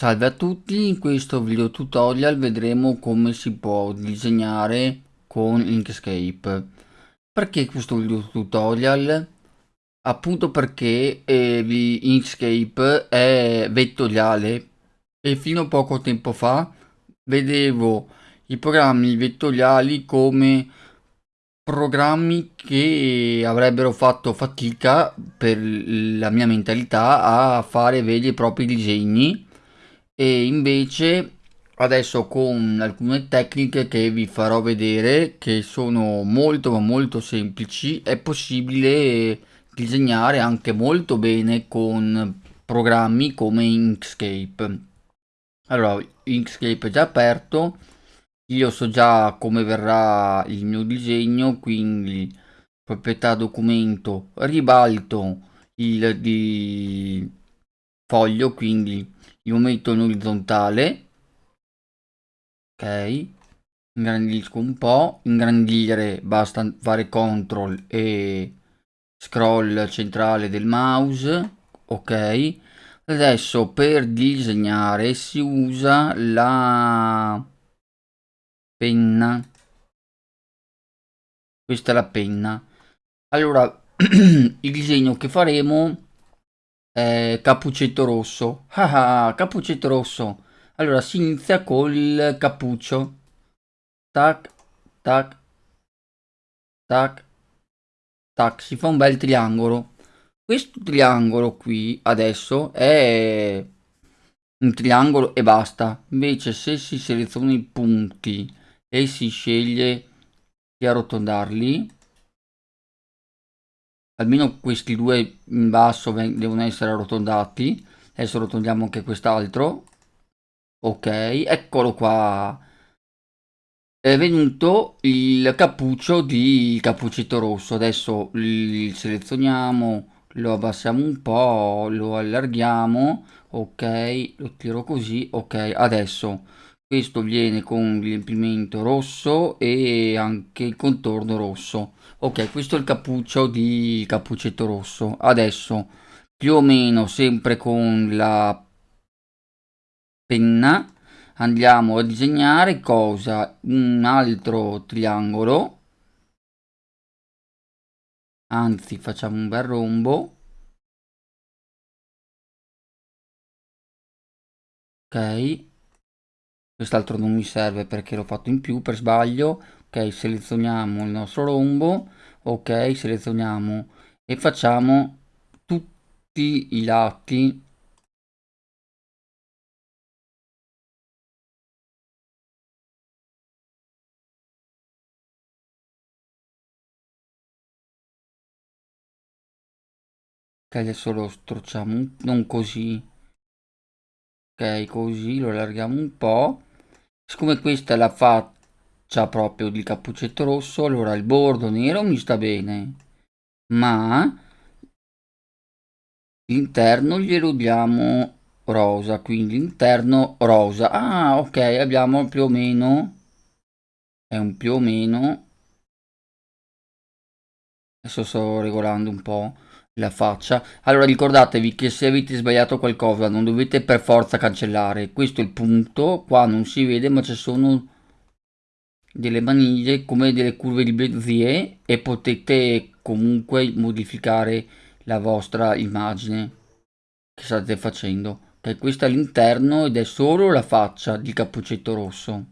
Salve a tutti, in questo video tutorial vedremo come si può disegnare con Inkscape. Perché questo video tutorial? Appunto perché eh, Inkscape è vettoriale e fino a poco tempo fa vedevo i programmi vettoriali come programmi che avrebbero fatto fatica per la mia mentalità a fare veri e propri disegni e invece adesso con alcune tecniche che vi farò vedere che sono molto ma molto semplici è possibile disegnare anche molto bene con programmi come Inkscape. Allora Inkscape è già aperto io so già come verrà il mio disegno quindi proprietà documento ribalto il di foglio quindi io metto in orizzontale ok? Ingrandisco un po' ingrandire basta fare CTRL e scroll centrale del mouse ok? Adesso per disegnare si usa la penna. Questa è la penna. Allora il disegno che faremo eh, cappuccetto rosso. Ah, ah, cappuccetto rosso. Allora si inizia col cappuccio. Tac, tac, tac, tac. Si fa un bel triangolo. Questo triangolo qui adesso è un triangolo e basta. Invece se si seleziona i punti e si sceglie di arrotondarli almeno questi due in basso devono essere arrotondati. Adesso arrotondiamo anche quest'altro. Ok eccolo qua. È venuto il cappuccio di cappuccetto rosso. Adesso il selezioniamo lo abbassiamo un po' lo allarghiamo. Ok lo tiro così. Ok adesso questo viene con riempimento rosso e anche il contorno rosso ok questo è il cappuccio di cappuccetto rosso. Adesso più o meno sempre con la penna andiamo a disegnare cosa? Un altro triangolo. Anzi facciamo un bel rombo. Ok. Quest'altro non mi serve perché l'ho fatto in più per sbaglio ok selezioniamo il nostro rombo. Ok selezioniamo e facciamo tutti i lati. Ok adesso lo strociamo non così. Ok così lo allarghiamo un po' siccome questa è la faccia proprio di cappuccetto rosso allora il bordo nero mi sta bene ma l'interno glielo diamo rosa quindi interno rosa. Ah ok abbiamo più o meno è un più o meno. Adesso sto regolando un po' la faccia. Allora ricordatevi che se avete sbagliato qualcosa non dovete per forza cancellare. Questo è il punto qua non si vede ma ci sono delle maniglie come delle curve di Bezier e potete comunque modificare la vostra immagine che state facendo ok questo è l'interno ed è solo la faccia di cappuccetto rosso.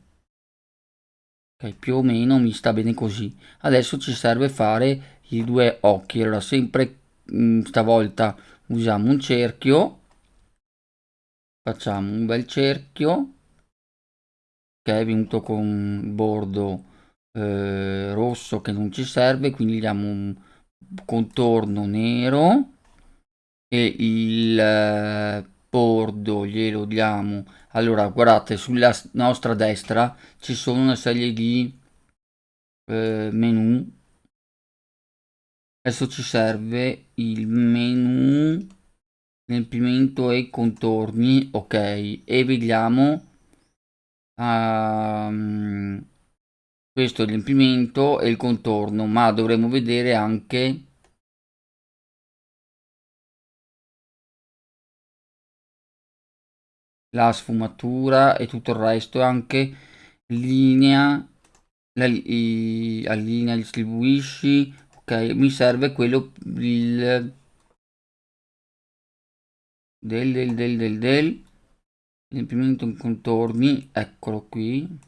Ok più o meno mi sta bene così. Adesso ci serve fare i due occhi. Allora sempre Mm, stavolta usiamo un cerchio. Facciamo un bel cerchio che è venuto con bordo eh, rosso che non ci serve quindi diamo un contorno nero e il eh, bordo glielo diamo. Allora guardate sulla nostra destra ci sono una serie di eh, menu. Adesso ci serve il menu riempimento e contorni ok e vediamo um, questo è riempimento e il contorno ma dovremo vedere anche la sfumatura e tutto il resto anche linea la, i, allinea distribuisci ok? Mi serve quello il del del del del riempimento contorni eccolo qui.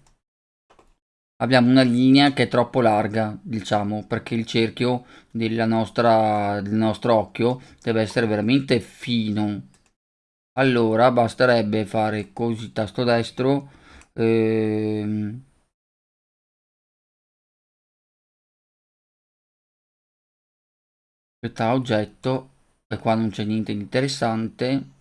Abbiamo una linea che è troppo larga diciamo perché il cerchio della nostra, del nostro occhio deve essere veramente fino. Allora basterebbe fare così tasto destro ehm, aspetta oggetto e qua non c'è niente di interessante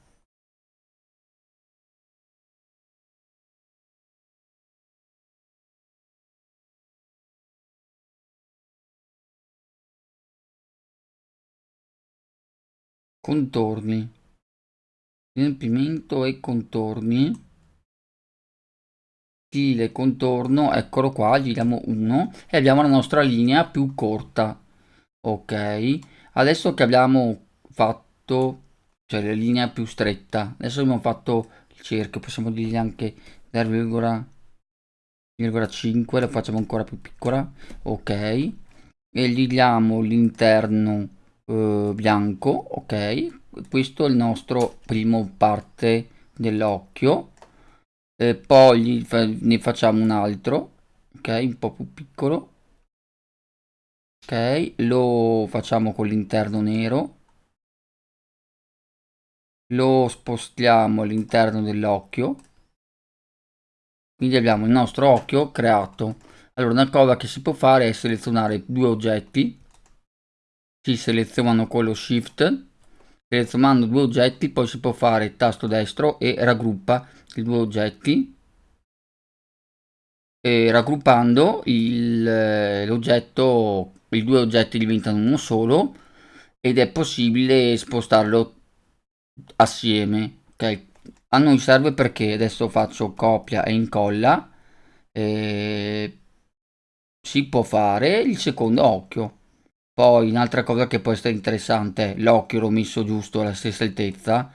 contorni. Riempimento e contorni. Stile contorno eccolo qua gli diamo 1 e abbiamo la nostra linea più corta. Ok adesso che abbiamo fatto cioè la linea più stretta adesso abbiamo fatto il cerchio possiamo dirgli anche 0,5 lo facciamo ancora più piccola. Ok e gli diamo l'interno eh, bianco ok? Questo è il nostro primo parte dell'occhio. Eh, poi fa ne facciamo un altro ok? Un po' più piccolo. Ok? Lo facciamo con l'interno nero. Lo spostiamo all'interno dell'occhio. Quindi abbiamo il nostro occhio creato. Allora una cosa che si può fare è selezionare due oggetti si selezionano con lo shift selezionando due oggetti poi si può fare tasto destro e raggruppa i due oggetti. E raggruppando l'oggetto i due oggetti diventano uno solo ed è possibile spostarlo assieme ok? A noi serve perché adesso faccio copia e incolla e si può fare il secondo occhio poi un'altra cosa che può essere interessante, l'occhio l'ho messo giusto alla stessa altezza.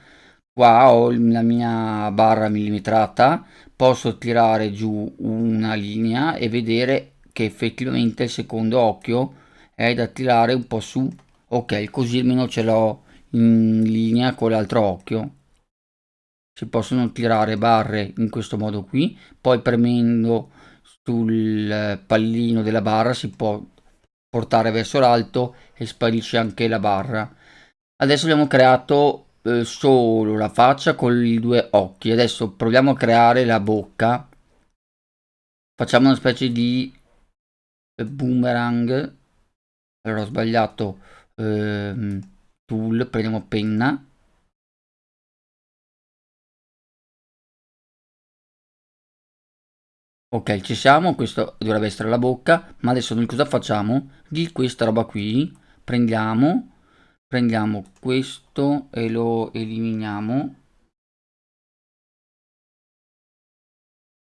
Qua ho la mia barra millimetrata, posso tirare giù una linea e vedere che effettivamente il secondo occhio è da tirare un po' su. Ok, così almeno ce l'ho in linea con l'altro occhio. Si possono tirare barre in questo modo qui, poi premendo sul pallino della barra si può portare verso l'alto e sparisce anche la barra. Adesso abbiamo creato eh, solo la faccia con i due occhi. Adesso proviamo a creare la bocca. Facciamo una specie di eh, boomerang. Allora ho sbagliato eh, tool, prendiamo penna Ok, ci siamo, questo dovrebbe essere la bocca, ma adesso noi cosa facciamo? Di questa roba qui prendiamo, prendiamo questo e lo eliminiamo.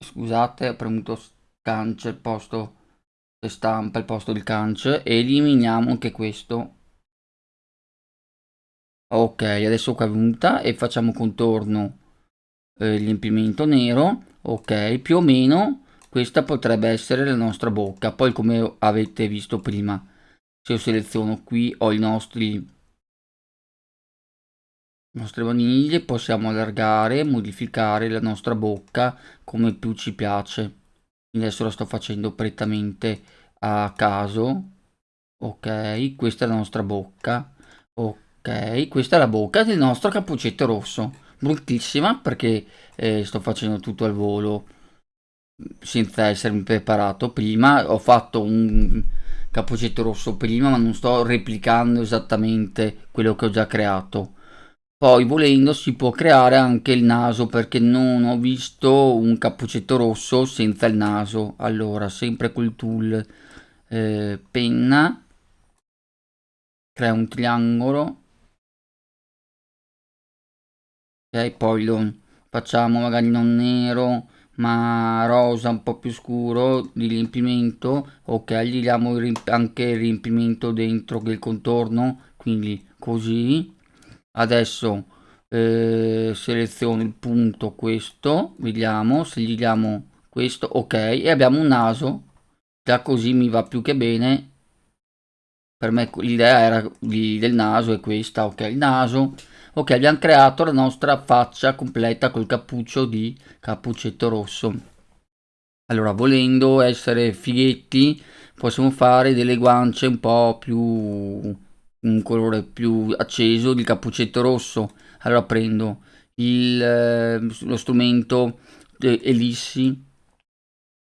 Scusate, ho premuto cance al posto stampa al posto del cance e eliminiamo anche questo. Ok, adesso qua è venuta e facciamo contorno eh, riempimento nero. Ok, più o meno questa potrebbe essere la nostra bocca poi come avete visto prima se io seleziono qui ho i nostri nostre vaniglie possiamo allargare modificare la nostra bocca come più ci piace. Adesso lo sto facendo prettamente a caso. Ok questa è la nostra bocca. Ok questa è la bocca del nostro cappuccetto rosso. Bruttissima perché eh, sto facendo tutto al volo senza essermi preparato prima ho fatto un cappuccetto rosso prima ma non sto replicando esattamente quello che ho già creato. Poi volendo si può creare anche il naso perché non ho visto un cappuccetto rosso senza il naso. Allora sempre col tool eh, penna crea un triangolo ok poi lo facciamo magari non nero ma rosa un po' più scuro di riempimento ok gli diamo anche il riempimento dentro del contorno quindi così. Adesso eh, seleziono il punto questo vediamo se gli diamo questo ok e abbiamo un naso. Già così mi va più che bene. Per me l'idea era di, del naso è questa ok il naso ok abbiamo creato la nostra faccia completa col cappuccio di cappuccetto rosso. Allora volendo essere fighetti possiamo fare delle guance un po più un colore più acceso di cappuccetto rosso. Allora prendo il, eh, lo strumento ellissi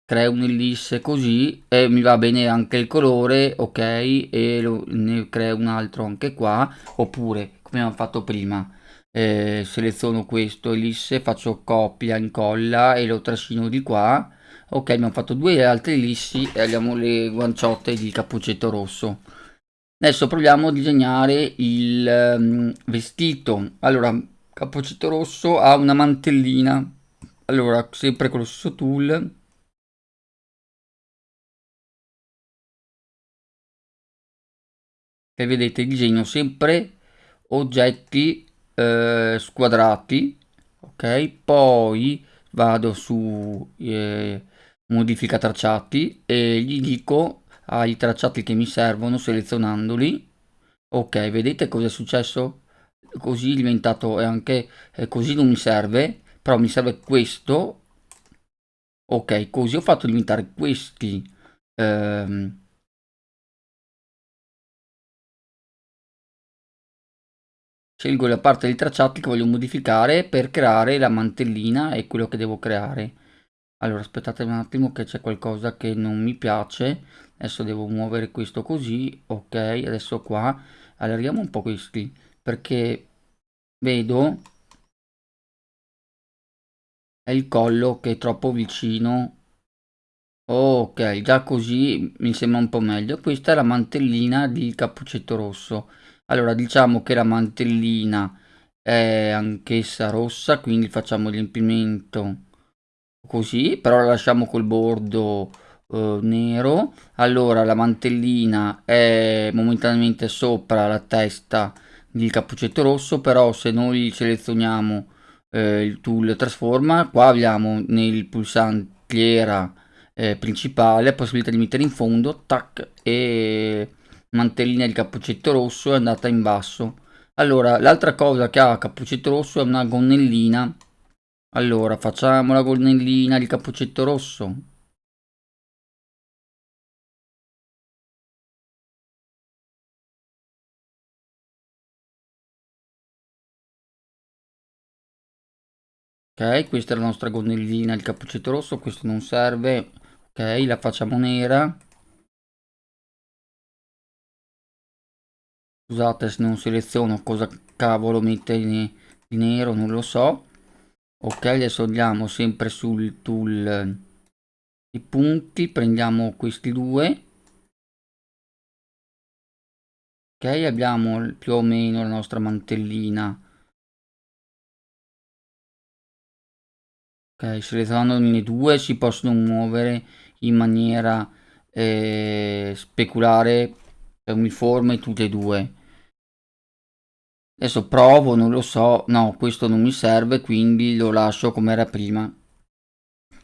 creo un'ellisse così e mi va bene anche il colore ok e lo, ne creo un altro anche qua oppure come abbiamo fatto prima. Eh, seleziono questo ellisse faccio copia incolla e lo trascino di qua. Ok abbiamo fatto due altre ellissi e abbiamo le guanciotte di cappuccetto rosso. Adesso proviamo a disegnare il um, vestito. Allora cappuccetto rosso ha una mantellina. Allora sempre con lo stesso tool. E vedete disegno sempre oggetti eh, squadrati ok? Poi vado su eh, modifica tracciati e gli dico ai tracciati che mi servono selezionandoli. Ok vedete cosa è successo? Così è diventato anche eh, così non mi serve però mi serve questo. Ok così ho fatto diventare questi ehm, scelgo la parte dei tracciati che voglio modificare per creare la mantellina e quello che devo creare. Allora aspettate un attimo che c'è qualcosa che non mi piace. Adesso devo muovere questo così ok adesso qua. Allarghiamo un po' questi perché vedo è il collo che è troppo vicino. Ok già così mi sembra un po' meglio. Questa è la mantellina di cappuccetto rosso allora diciamo che la mantellina è anch'essa rossa quindi facciamo l'empimento così però la lasciamo col bordo eh, nero. Allora la mantellina è momentaneamente sopra la testa di cappuccetto rosso però se noi selezioniamo eh, il tool trasforma qua abbiamo nel pulsantiera eh, principale la possibilità di mettere in fondo tac e mantellina di cappuccetto rosso è andata in basso. Allora l'altra cosa che ha cappuccetto rosso è una gonnellina. Allora facciamo la gonnellina di cappuccetto rosso. Ok questa è la nostra gonnellina di cappuccetto rosso questo non serve. Ok la facciamo nera scusate se non seleziono cosa cavolo mette di nero non lo so. Ok adesso andiamo sempre sul tool i punti prendiamo questi due. Ok abbiamo più o meno la nostra mantellina. Ok selezionandone due si possono muovere in maniera eh, speculare uniforme tutte e due adesso provo non lo so. No questo non mi serve quindi lo lascio come era prima.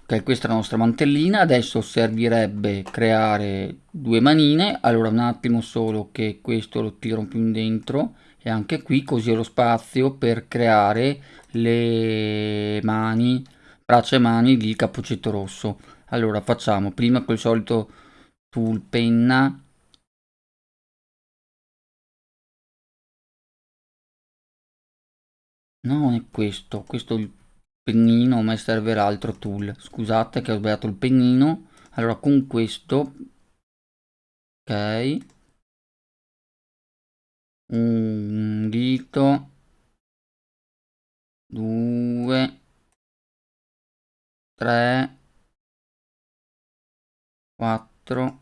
Ok questa è la nostra mantellina. Adesso servirebbe creare due manine. Allora un attimo solo che questo lo tiro più in dentro. E anche qui così ho lo spazio per creare le mani braccia e mani di cappuccetto rosso. Allora facciamo prima col solito tool penna non è questo, questo è il pennino, ma serve l'altro tool. Scusate che ho sbagliato il pennino. Allora con questo, ok, un dito, due, tre, quattro,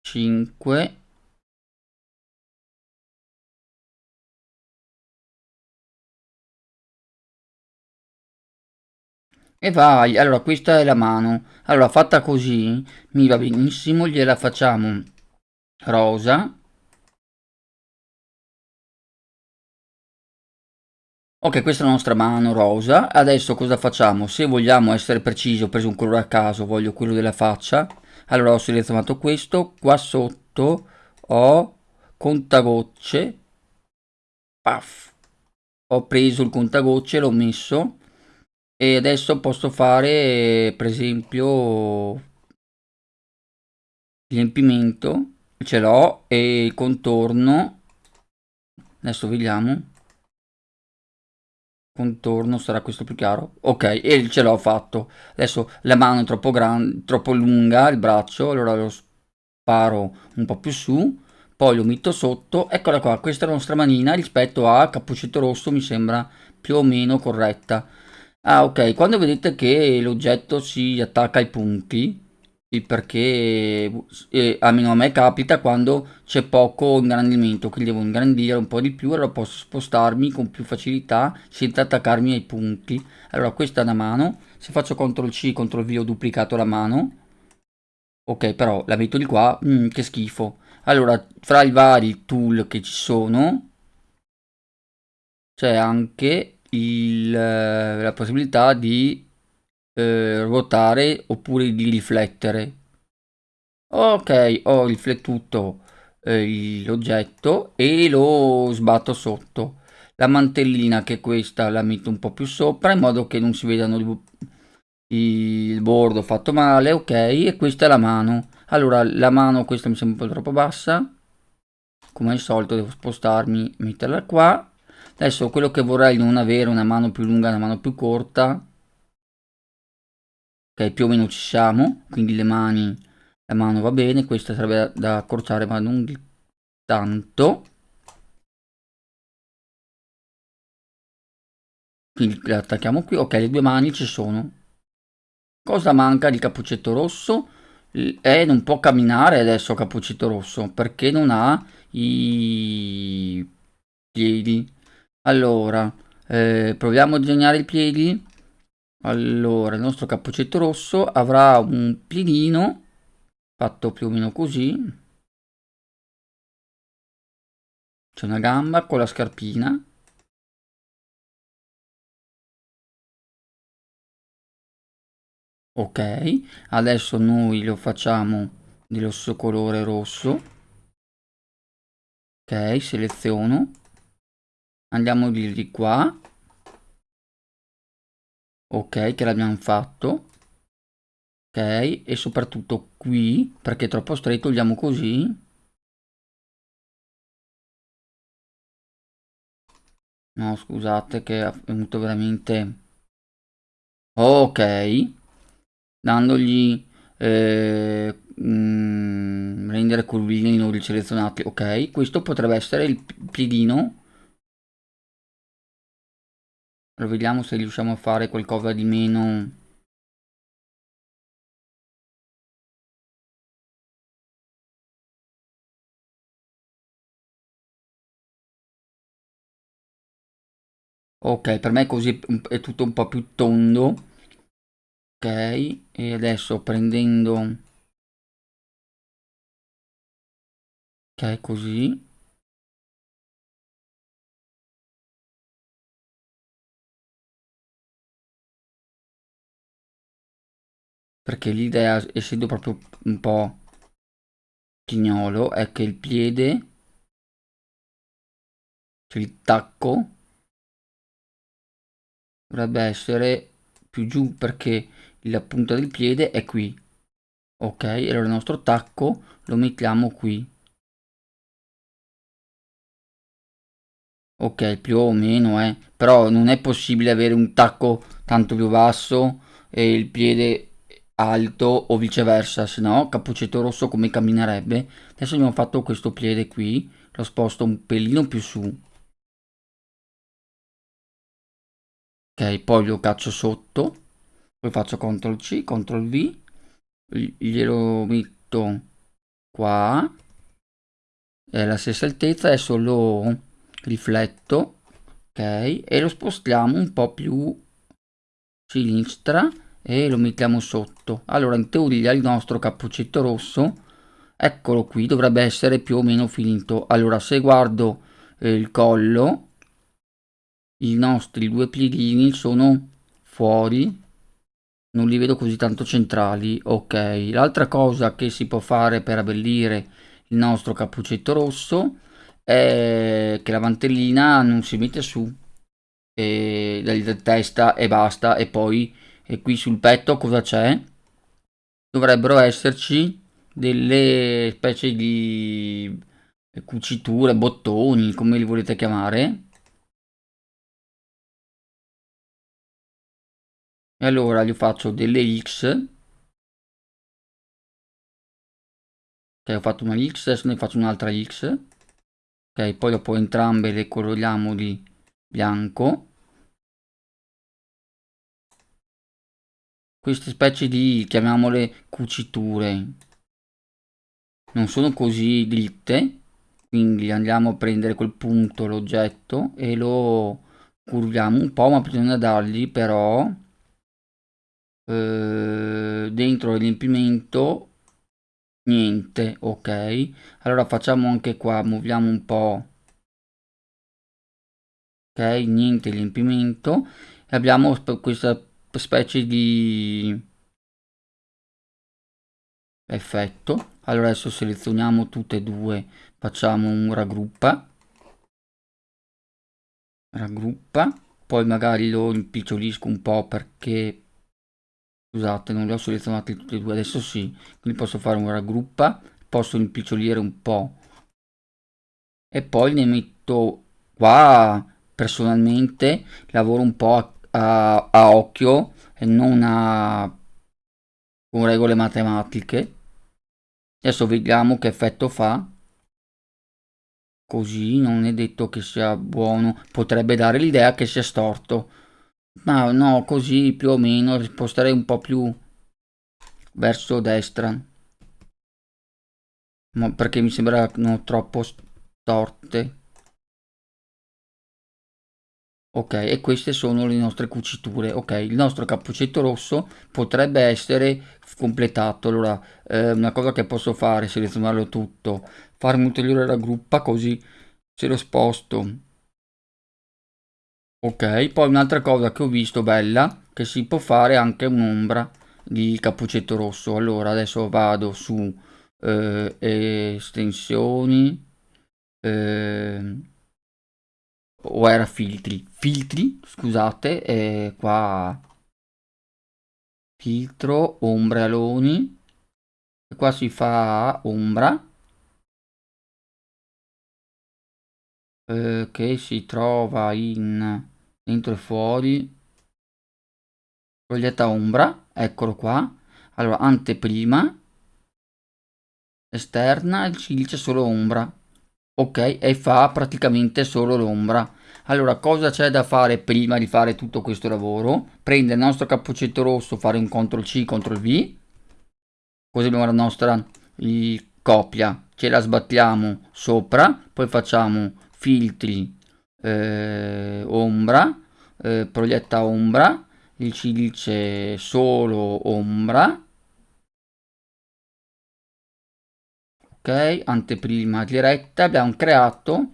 cinque E vai, allora questa è la mano. Allora fatta così mi va benissimo, gliela facciamo rosa. Ok, questa è la nostra mano rosa. Adesso cosa facciamo? Se vogliamo essere precisi, ho preso un colore a caso, voglio quello della faccia. Allora ho selezionato questo, qua sotto ho contagocce. Paf. Ho preso il contagocce, l'ho messo. E adesso posso fare, per esempio, riempimento. Ce l'ho e il contorno. Adesso vediamo contorno sarà questo più chiaro ok e ce l'ho fatto adesso la mano è troppo grande troppo lunga il braccio allora lo sparo un po più su poi lo metto sotto eccola qua questa è la nostra manina rispetto a cappuccetto rosso mi sembra più o meno corretta ah ok. Quando vedete che l'oggetto si attacca ai punti perché eh, almeno a me capita quando c'è poco ingrandimento quindi devo ingrandire un po' di più allora posso spostarmi con più facilità senza attaccarmi ai punti. Allora questa è una mano. Se faccio CTRL C CTRL V ho duplicato la mano. Ok però la metto di qua. Mm, che schifo. Allora fra i vari tool che ci sono c'è anche il, eh, la possibilità di eh, ruotare oppure di riflettere. Ok ho riflettuto eh, l'oggetto e lo sbatto sotto. La mantellina che è questa la metto un po' più sopra in modo che non si vedano il bordo fatto male ok e questa è la mano. Allora la mano questa mi sembra un po' troppo bassa. Come al solito devo spostarmi metterla qua adesso quello che vorrei non avere una mano più lunga una mano più corta ok più o meno ci siamo quindi le mani la mano va bene questa sarebbe da accorciare ma non tanto. Quindi la attacchiamo qui. Ok le due mani ci sono. Cosa manca di cappuccetto rosso? E non può camminare adesso cappuccetto rosso perché non ha i piedi allora eh, proviamo a disegnare i piedi. Allora il nostro cappuccetto rosso avrà un piedino fatto più o meno così. C'è una gamba con la scarpina. Ok adesso noi lo facciamo dello stesso colore rosso. Ok seleziono andiamo di qua. Ok che l'abbiamo fatto. Ok e soprattutto qui perché è troppo stretto togliamo così. No scusate che è venuto veramente. Ok dandogli eh, mm, rendere curvini non riselezionati ok? Questo potrebbe essere il piedino allora vediamo se riusciamo a fare qualcosa di meno... Ok, per me così è tutto un po' più tondo. Ok, e adesso prendendo... Ok, così. Perché l'idea essendo proprio un po' chignolo è che il piede cioè il tacco dovrebbe essere più giù perché la punta del piede è qui. Ok allora il nostro tacco lo mettiamo qui. Ok più o meno eh. Però non è possibile avere un tacco tanto più basso e il piede alto o viceversa, se no cappuccetto rosso come camminerebbe. Adesso abbiamo fatto questo piede qui, lo sposto un pelino più su. Ok, poi lo caccio sotto, poi faccio CTRL C, CTRL V, glielo metto qua, è la stessa altezza, adesso lo rifletto, ok, e lo spostiamo un po' più sinistra e lo mettiamo sotto. Allora in teoria il nostro cappuccetto rosso eccolo qui dovrebbe essere più o meno finito allora se guardo eh, il collo i nostri due piedini sono fuori. Non li vedo così tanto centrali. Ok. L'altra cosa che si può fare per abbellire il nostro cappuccetto rosso è che la mantellina non si mette su e la testa e basta e poi e qui sul petto cosa c'è? Dovrebbero esserci delle specie di cuciture bottoni come li volete chiamare. E allora gli faccio delle X. Ok ho fatto una X adesso ne faccio un'altra X. Ok poi dopo entrambe le coloriamo di bianco queste specie di chiamiamole cuciture. Non sono così dritte quindi andiamo a prendere quel punto l'oggetto e lo curviamo un po' ma bisogna dargli però eh, dentro il riempimento niente ok? Allora facciamo anche qua muoviamo un po ok? Niente riempimento e abbiamo questa specie di effetto. Allora adesso selezioniamo tutte e due facciamo un raggruppa. Raggruppa poi magari lo impicciolisco un po' perché scusate non li ho selezionati tutti e due adesso sì quindi posso fare un raggruppa posso impicciolire un po' e poi ne metto qua personalmente lavoro un po' a, a, a occhio e non a con regole matematiche. Adesso vediamo che effetto fa. Così non è detto che sia buono. Potrebbe dare l'idea che sia storto. Ma no così più o meno sposterei un po' più verso destra. Ma perché mi sembrano troppo storte ok e queste sono le nostre cuciture. Ok il nostro cappuccetto rosso potrebbe essere completato. Allora eh, una cosa che posso fare selezionarlo tutto. Farmi ulteriore raggruppa così se lo sposto. Ok poi un'altra cosa che ho visto bella che si può fare anche un'ombra di cappuccetto rosso. Allora adesso vado su eh, estensioni eh, o era filtri. Filtri scusate eh, qua. Filtro ombre aloni e qua si fa ombra. Eh, che si trova in dentro e fuori. Proietta ombra eccolo qua. Allora anteprima. Esterna il cilice solo ombra ok e fa praticamente solo l'ombra. Allora cosa c'è da fare prima di fare tutto questo lavoro? Prendere il nostro cappuccetto rosso fare un ctrl c ctrl v. Così abbiamo la nostra? Copia. Ce la sbattiamo sopra poi facciamo filtri eh, ombra eh, proietta ombra. Il cilice solo ombra ok anteprima diretta abbiamo creato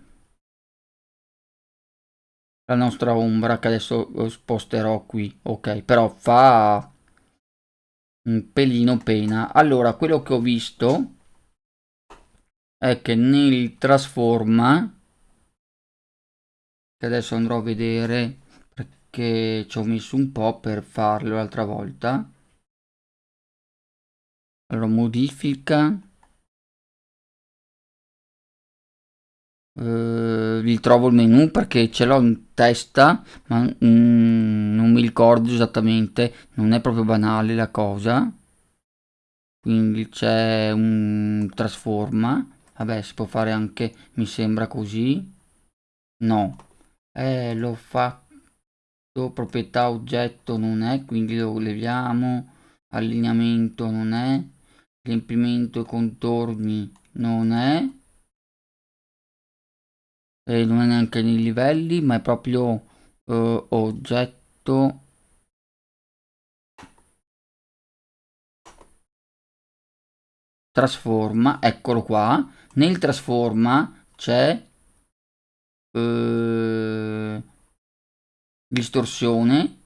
la nostra ombra che adesso sposterò qui. Ok però fa un pelino pena. Allora quello che ho visto è che nel trasforma che adesso andrò a vedere perché ci ho messo un po' per farlo l'altra volta. Allora modifica eh, vi trovo il menu perché ce l'ho in testa ma mm, non mi ricordo esattamente. Non è proprio banale la cosa. Quindi c'è un trasforma. Vabbè si può fare anche mi sembra così. No. Eh l'ho fatto proprietà oggetto non è quindi lo leviamo. Allineamento non è. Riempimento contorni non è e non è neanche nei livelli ma è proprio eh, oggetto. Trasforma eccolo qua. Nel trasforma c'è eh, distorsione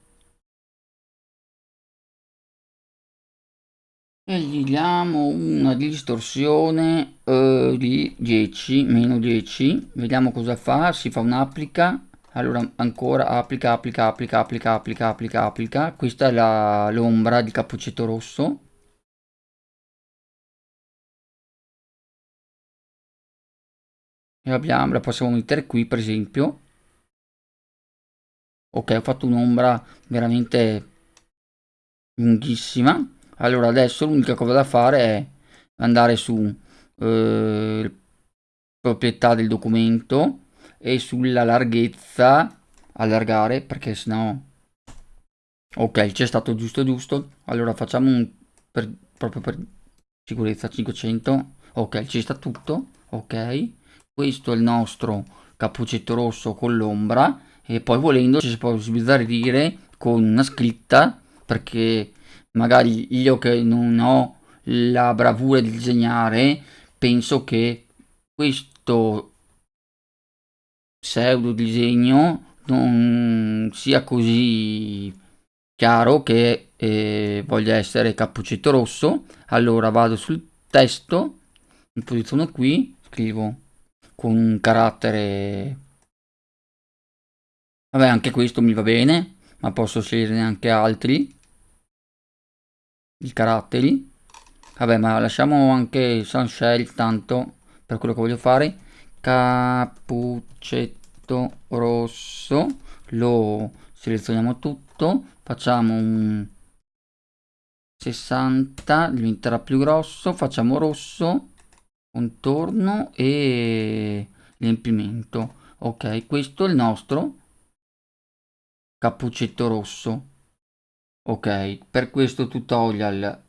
e gli diamo una distorsione uh, di 10 meno 10 vediamo cosa fa si fa un'applica. Allora ancora applica applica applica applica applica applica applica. Questa è l'ombra di cappuccetto rosso. E abbiamo la possiamo mettere qui per esempio. Ok ho fatto un'ombra veramente lunghissima allora adesso l'unica cosa da fare è andare su eh, proprietà del documento e sulla larghezza allargare perché sennò ok c'è stato giusto giusto. Allora facciamo un per, proprio per sicurezza 500 ok ci sta tutto ok. Questo è il nostro cappuccetto rosso con l'ombra e poi volendo ci si può sbizzarrire con una scritta perché magari io che non ho la bravura di disegnare penso che questo pseudo disegno non sia così chiaro che eh, voglia essere cappuccetto rosso. Allora vado sul testo mi posiziono qui scrivo con un carattere vabbè anche questo mi va bene ma posso sceglierne anche altri i caratteri. Vabbè ma lasciamo anche sunshell tanto per quello che voglio fare. Cappuccetto rosso lo selezioniamo tutto. Facciamo un 60 diventerà più grosso. Facciamo rosso contorno e riempimento. Ok questo è il nostro cappuccetto rosso ok per questo tutorial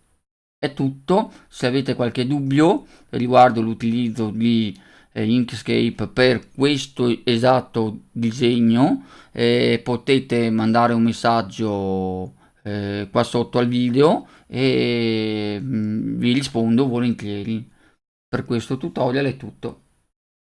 è tutto. Se avete qualche dubbio riguardo l'utilizzo di eh, Inkscape per questo esatto disegno eh, potete mandare un messaggio eh, qua sotto al video e mh, mm, vi rispondo volentieri. Per questo tutorial è tutto